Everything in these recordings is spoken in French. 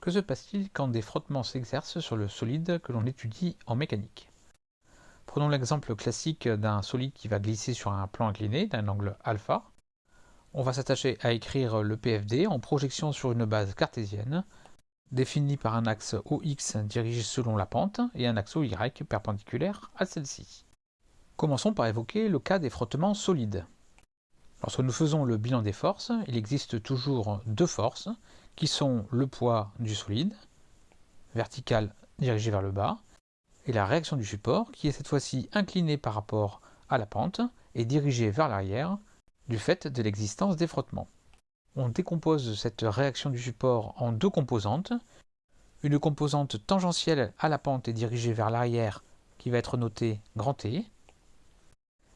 Que se passe-t-il quand des frottements s'exercent sur le solide que l'on étudie en mécanique? Prenons l'exemple classique d'un solide qui va glisser sur un plan incliné d'un angle alpha. On va s'attacher à écrire le PFD en projection sur une base cartésienne, définie par un axe OX dirigé selon la pente et un axe OY perpendiculaire à celle-ci. Commençons par évoquer le cas des frottements solides. Lorsque nous faisons le bilan des forces, il existe toujours deux forces, qui sont le poids du solide, vertical dirigé vers le bas, et la réaction du support qui est cette fois-ci inclinée par rapport à la pente et dirigée vers l'arrière du fait de l'existence des frottements. On décompose cette réaction du support en deux composantes. Une composante tangentielle à la pente et dirigée vers l'arrière qui va être notée grand T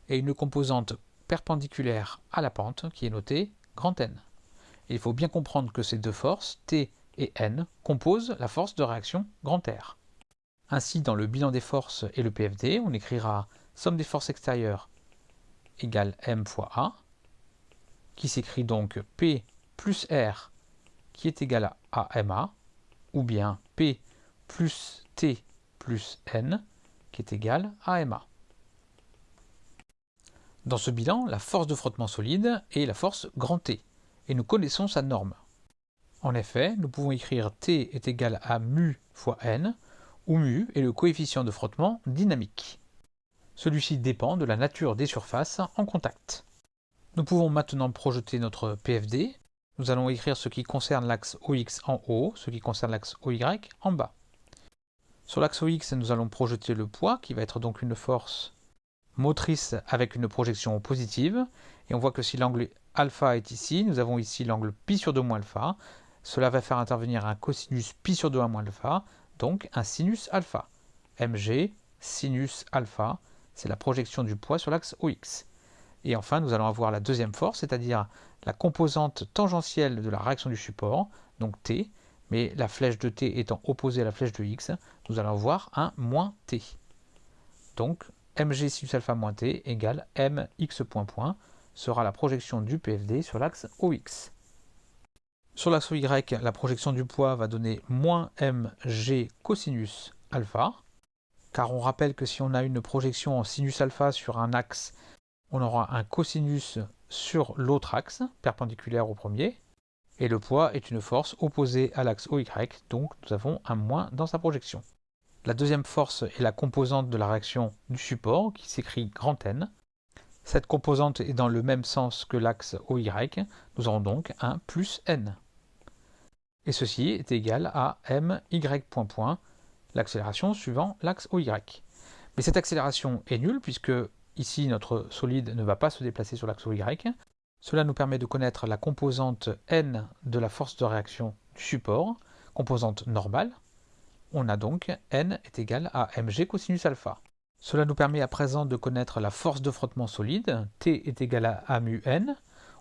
et une composante perpendiculaire à la pente qui est notée grand N. il faut bien comprendre que ces deux forces, T et N, composent la force de réaction grand R. Ainsi, dans le bilan des forces et le PFD, on écrira somme des forces extérieures égale M fois A, qui s'écrit donc P plus R qui est égal à MA, ou bien P plus T plus N qui est égal à MA. Dans ce bilan, la force de frottement solide est la force grand T, et nous connaissons sa norme. En effet, nous pouvons écrire T est égal à mu fois N, où mu est le coefficient de frottement dynamique. Celui-ci dépend de la nature des surfaces en contact. Nous pouvons maintenant projeter notre PFD. Nous allons écrire ce qui concerne l'axe OX en haut, ce qui concerne l'axe OY en bas. Sur l'axe OX, nous allons projeter le poids, qui va être donc une force motrice avec une projection positive. Et on voit que si l'angle alpha est ici, nous avons ici l'angle pi sur 2 moins alpha. Cela va faire intervenir un cosinus pi sur 2 à moins alpha, donc un sinus alpha. mg sinus alpha, c'est la projection du poids sur l'axe OX. Et enfin, nous allons avoir la deuxième force, c'est-à-dire la composante tangentielle de la réaction du support, donc T, mais la flèche de T étant opposée à la flèche de X, nous allons avoir un moins T. Donc, mg sinus alpha moins T égale mx point point sera la projection du PFD sur l'axe OX. Sur l'axe Y, la projection du poids va donner moins mg cosinus alpha, car on rappelle que si on a une projection en sinus alpha sur un axe, on aura un cosinus sur l'autre axe, perpendiculaire au premier, et le poids est une force opposée à l'axe OY, donc nous avons un moins dans sa projection. La deuxième force est la composante de la réaction du support, qui s'écrit grand N. Cette composante est dans le même sens que l'axe OY, nous aurons donc un plus N et ceci est égal à my l'accélération suivant l'axe OY. Mais cette accélération est nulle puisque ici notre solide ne va pas se déplacer sur l'axe OY. Cela nous permet de connaître la composante n de la force de réaction du support, composante normale. On a donc n est égal à mg cosinus alpha. Cela nous permet à présent de connaître la force de frottement solide, T est égal à mu n,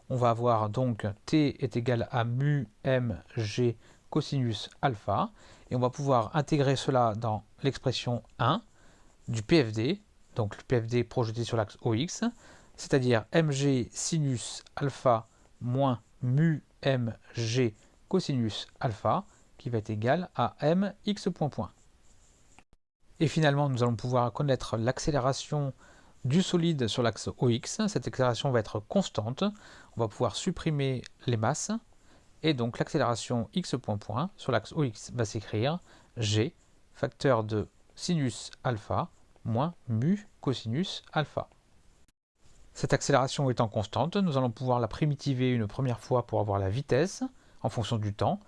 on va avoir donc t est égal à mu mg cosinus alpha, et on va pouvoir intégrer cela dans l'expression 1 du PFD, donc le PFD projeté sur l'axe OX, c'est-à-dire mg sinus alpha moins mu mg cosinus alpha, qui va être égal à mx point point. Et finalement, nous allons pouvoir connaître l'accélération du solide sur l'axe OX. Cette accélération va être constante. On va pouvoir supprimer les masses. Et donc l'accélération x point point sur l'axe OX va s'écrire g, facteur de sinus alpha, moins mu cosinus alpha. Cette accélération étant constante, nous allons pouvoir la primitiver une première fois pour avoir la vitesse en fonction du temps,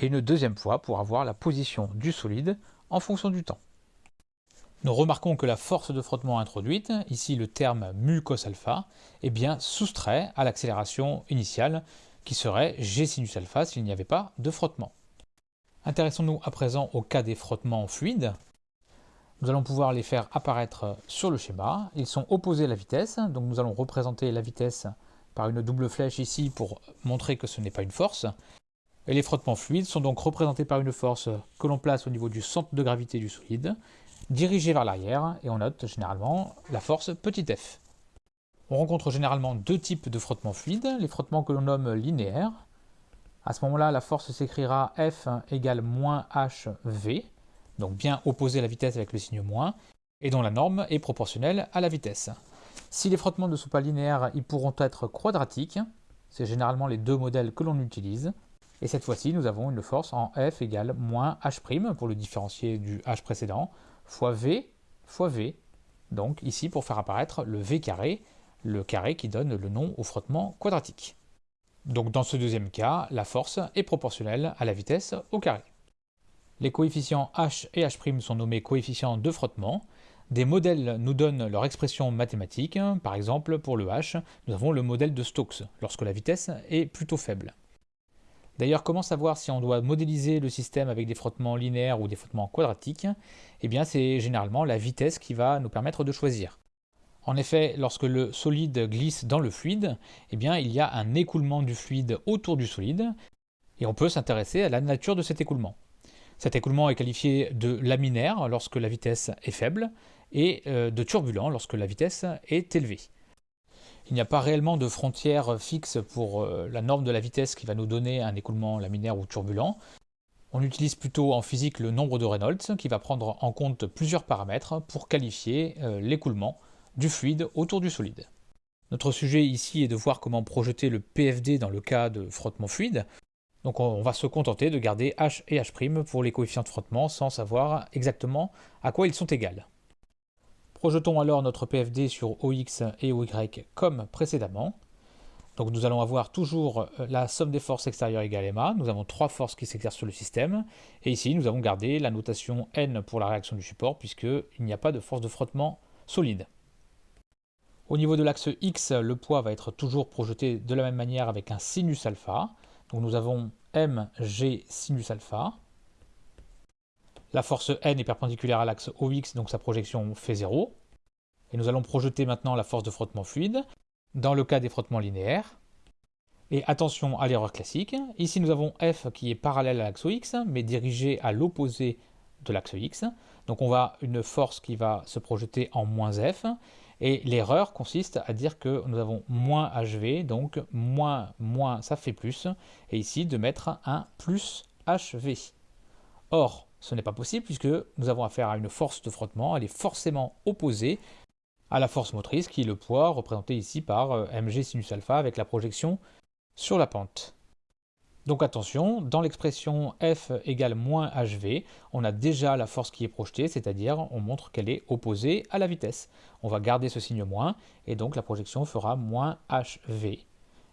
et une deuxième fois pour avoir la position du solide en fonction du temps. Nous remarquons que la force de frottement introduite, ici le terme mu cos est bien soustrait à l'accélération initiale qui serait g sinus alpha s'il n'y avait pas de frottement. Intéressons-nous à présent au cas des frottements fluides. Nous allons pouvoir les faire apparaître sur le schéma. Ils sont opposés à la vitesse, donc nous allons représenter la vitesse par une double flèche ici pour montrer que ce n'est pas une force. Et les frottements fluides sont donc représentés par une force que l'on place au niveau du centre de gravité du solide, dirigé vers l'arrière et on note généralement la force petit f. On rencontre généralement deux types de frottements fluides, les frottements que l'on nomme linéaires, À ce moment-là, la force s'écrira F égale moins HV, donc bien opposé à la vitesse avec le signe moins, et dont la norme est proportionnelle à la vitesse. Si les frottements ne sont pas linéaires, ils pourront être quadratiques. C'est généralement les deux modèles que l'on utilise. Et cette fois-ci, nous avons une force en F égale moins H' pour le différencier du H précédent, fois V fois V. Donc ici, pour faire apparaître le V carré, le carré qui donne le nom au frottement quadratique. Donc dans ce deuxième cas, la force est proportionnelle à la vitesse au carré. Les coefficients H et H' sont nommés coefficients de frottement. Des modèles nous donnent leur expression mathématique. Par exemple, pour le H, nous avons le modèle de Stokes, lorsque la vitesse est plutôt faible. D'ailleurs, comment savoir si on doit modéliser le système avec des frottements linéaires ou des frottements quadratiques? Eh bien, c'est généralement la vitesse qui va nous permettre de choisir. En effet, lorsque le solide glisse dans le fluide, eh bien, il y a un écoulement du fluide autour du solide, et on peut s'intéresser à la nature de cet écoulement. Cet écoulement est qualifié de laminaire lorsque la vitesse est faible, et euh, de turbulent lorsque la vitesse est élevée. Il n'y a pas réellement de frontière fixe pour euh, la norme de la vitesse qui va nous donner un écoulement laminaire ou turbulent. On utilise plutôt en physique le nombre de Reynolds qui va prendre en compte plusieurs paramètres pour qualifier euh, l'écoulement du fluide autour du solide. Notre sujet ici est de voir comment projeter le PFD dans le cas de frottement fluide. Donc on va se contenter de garder H et H' pour les coefficients de frottement sans savoir exactement à quoi ils sont égaux. Projetons alors notre PFD sur OX et OY comme précédemment. Donc nous allons avoir toujours euh, la somme des forces extérieures égale MA. Nous avons trois forces qui s'exercent sur le système. Et ici, nous avons gardé la notation N pour la réaction du support, puisqu'il n'y a pas de force de frottement solide. Au niveau de l'axe X, le poids va être toujours projeté de la même manière avec un sinus alpha. Donc nous avons mg sinus alpha. La force N est perpendiculaire à l'axe OX, donc sa projection fait 0. Et nous allons projeter maintenant la force de frottement fluide, dans le cas des frottements linéaires. Et attention à l'erreur classique, ici nous avons F qui est parallèle à l'axe OX, mais dirigé à l'opposé de l'axe X. Donc on va une force qui va se projeter en moins F, et l'erreur consiste à dire que nous avons moins HV, donc moins, moins, ça fait plus, et ici de mettre un plus HV. Or, ce n'est pas possible puisque nous avons affaire à une force de frottement, elle est forcément opposée à la force motrice qui est le poids représenté ici par euh, mg sinus alpha avec la projection sur la pente. Donc attention, dans l'expression F égale moins hv, on a déjà la force qui est projetée, c'est-à-dire on montre qu'elle est opposée à la vitesse. On va garder ce signe moins, et donc la projection fera moins hv.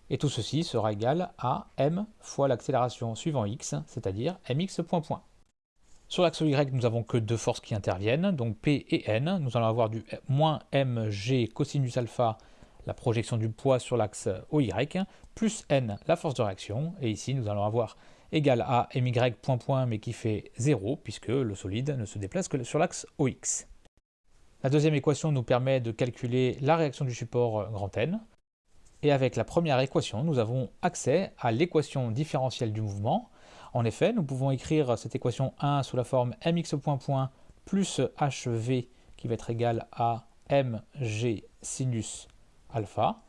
Et tout ceci sera égal à m fois l'accélération suivant x, c'est-à-dire mx point point. Sur l'axe Y, nous n'avons que deux forces qui interviennent, donc P et N. Nous allons avoir du moins mg cosinus alpha, la projection du poids sur l'axe OY, plus N, la force de réaction. Et ici, nous allons avoir égal à my point point, mais qui fait 0, puisque le solide ne se déplace que sur l'axe OX. La deuxième équation nous permet de calculer la réaction du support grand N. Et avec la première équation, nous avons accès à l'équation différentielle du mouvement, en effet, nous pouvons écrire cette équation 1 sous la forme mx point point plus hv qui va être égal à mg sinus alpha.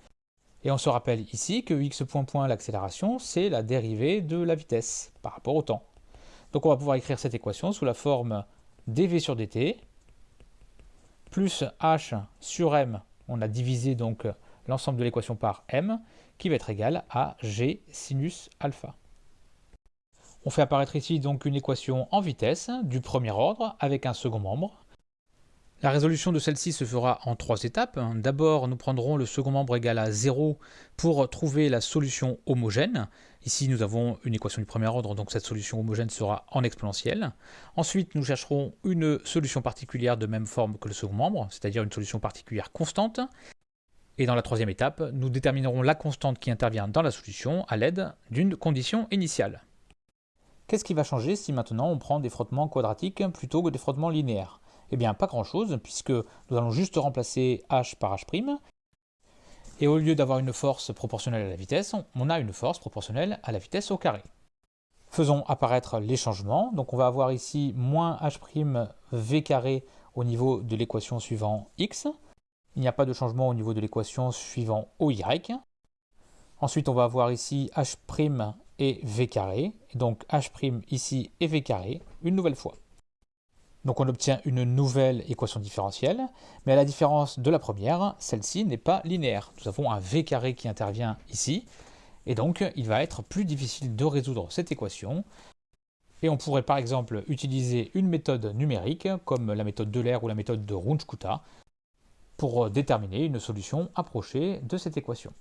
Et on se rappelle ici que x l'accélération, c'est la dérivée de la vitesse par rapport au temps. Donc on va pouvoir écrire cette équation sous la forme dv sur dt plus h sur m, on a divisé donc l'ensemble de l'équation par m, qui va être égal à g sinus alpha. On fait apparaître ici donc une équation en vitesse du premier ordre avec un second membre. La résolution de celle-ci se fera en trois étapes. D'abord, nous prendrons le second membre égal à 0 pour trouver la solution homogène. Ici, nous avons une équation du premier ordre, donc cette solution homogène sera en exponentielle. Ensuite, nous chercherons une solution particulière de même forme que le second membre, c'est-à-dire une solution particulière constante. Et dans la troisième étape, nous déterminerons la constante qui intervient dans la solution à l'aide d'une condition initiale. Qu'est-ce qui va changer si maintenant on prend des frottements quadratiques plutôt que des frottements linéaires? Eh bien pas grand-chose, puisque nous allons juste remplacer h par h', et au lieu d'avoir une force proportionnelle à la vitesse, on a une force proportionnelle à la vitesse au carré. Faisons apparaître les changements. Donc on va avoir ici moins h' v carré au niveau de l'équation suivant x. Il n'y a pas de changement au niveau de l'équation suivant OY. Ensuite, on va avoir ici h' et v carré, donc h' ici et v carré, une nouvelle fois. Donc on obtient une nouvelle équation différentielle, mais à la différence de la première, celle-ci n'est pas linéaire. Nous avons un v carré qui intervient ici, et donc il va être plus difficile de résoudre cette équation. Et on pourrait par exemple utiliser une méthode numérique, comme la méthode d'Euler ou la méthode de Runge-Kutta, pour déterminer une solution approchée de cette équation.